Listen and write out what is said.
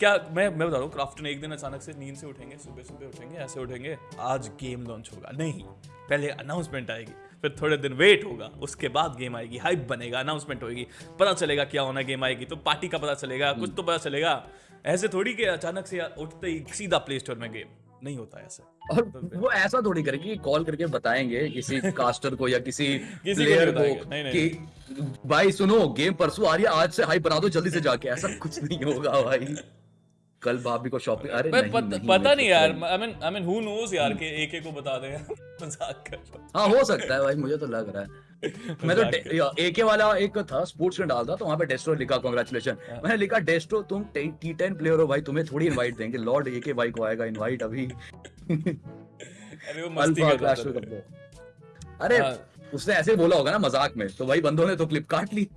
क्या मैं मैं बता रहा हूँ क्राफ्टन एक दिन अचानक से नींद से उठेंगे सुबह सुबह उठेंगे ऐसे उठेंगे आज गेम लॉन्च होगा। नहीं पहले अनाउंसमेंट आएगी फिर थोड़े दिन वेट होगा उसके बाद गेम आएगी हाइप बनेगा अनाउंसमेंट होगी पता चलेगा क्या होना गेम आएगी तो पार्टी का पता चलेगा कुछ तो पता चलेगा। ऐसे थोड़ी कि अचानक से उठते ही सीधा प्ले स्टोर में गेम नहीं होता ऐसे। और वो ऐसा थोड़ी करेगी कि कॉल करके बताएँगे किसी कास्टर को या किसी किसी को प्लेयर को बताएँगे, नहीं, नहीं। कि भाई सुनो गेम परसों आ रही है आज से हाई बना दो जल्दी से जाके। ऐसा कुछ नहीं होगा भाई। कल भाभी को शॉपिंग अरे नहीं, पत, नहीं, पता नहीं यार I mean I mean who knows यार कि एक एक को बता दें। मज़ाक कर हूँ। हाँ हो सकता है भाई मुझे तो लग रहा है। मैं तो एके वाला एक था स्पोर्ट्स में डालता तो वहाँ पे डेस्ट्रो लिखा कांग्रेचुलेशन हाँ। मैंने लिखा डेस्ट्रो तुम टी टेन प्लेयर हो भाई तुम्हें थोड़ी इनवाइट देंगे। लॉर्ड एके भाई को आएगा इनवाइट अभी। अरे वो मस्ती कर अरे हाँ। उसने ऐसे ही बोला होगा ना मज़ाक में तो भाई बंदों ने तो क्लिप काट ली।